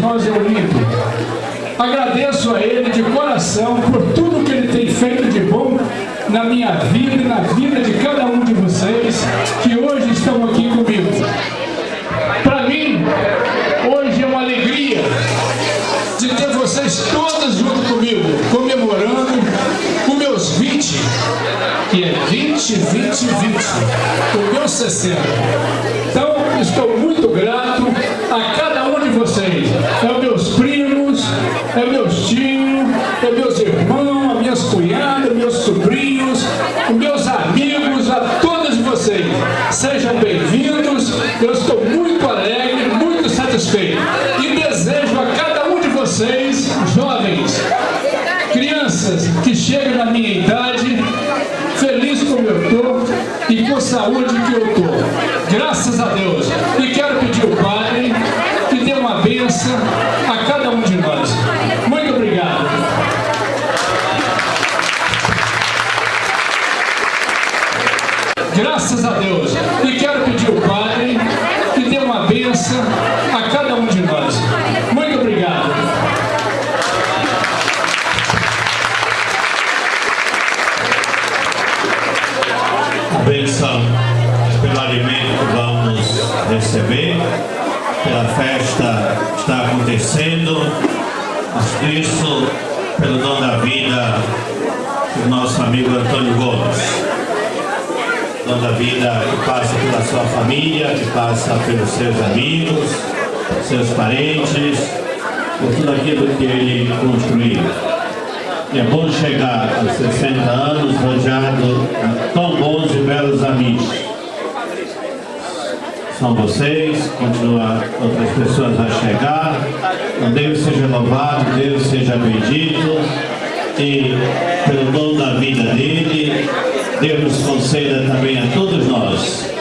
nós ao Olimpo. Agradeço a Ele de coração por tudo que Ele tem feito de bom na minha vida e na vida de cada um de vocês que hoje estão aqui comigo. Para mim, hoje é uma alegria de ter vocês todas junto comigo, comemorando os meus 20, que é 20, 20, 20, o meu 60. Então, estou muito sobrinhos, meus amigos, a todos vocês. Sejam bem-vindos. Eu estou muito alegre, muito satisfeito. E desejo a cada um de vocês, jovens, crianças que chegam na minha idade, feliz como eu estou e com a saúde que eu estou. Graças a Deus. E quero pedir ao Graças a Deus. E quero pedir ao Padre que dê uma bênção a cada um de nós. Muito obrigado. A bênção pelo alimento que vamos receber, pela festa que está acontecendo, mas isso pelo dom da vida do nosso amigo Antônio Gomes. Dom da vida que passa pela sua família, que passa pelos seus amigos, seus parentes, por tudo aquilo que ele construiu. E é bom chegar aos 60 anos rodeado de tão bons e belos amigos. São vocês, continua outras pessoas a chegar. Então Deus seja louvado, Deus seja bendito. E pelo dom da vida dele, Deus conceda também a todos nós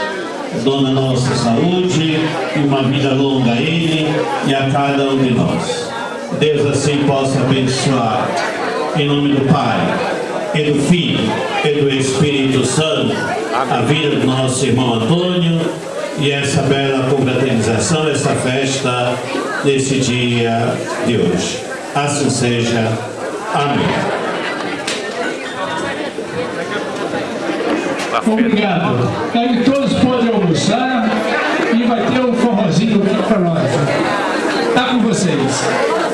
dom da nossa saúde e uma vida longa a Ele e a cada um de nós. Deus assim possa abençoar em nome do Pai, e do Filho, e do Espírito Santo, a vida do nosso irmão Antônio e essa bela confraternização, essa festa nesse dia de hoje. Assim seja. Amém. Obrigado. Aí todos podem almoçar e vai ter um forrozinho aqui para nós. Tá com vocês.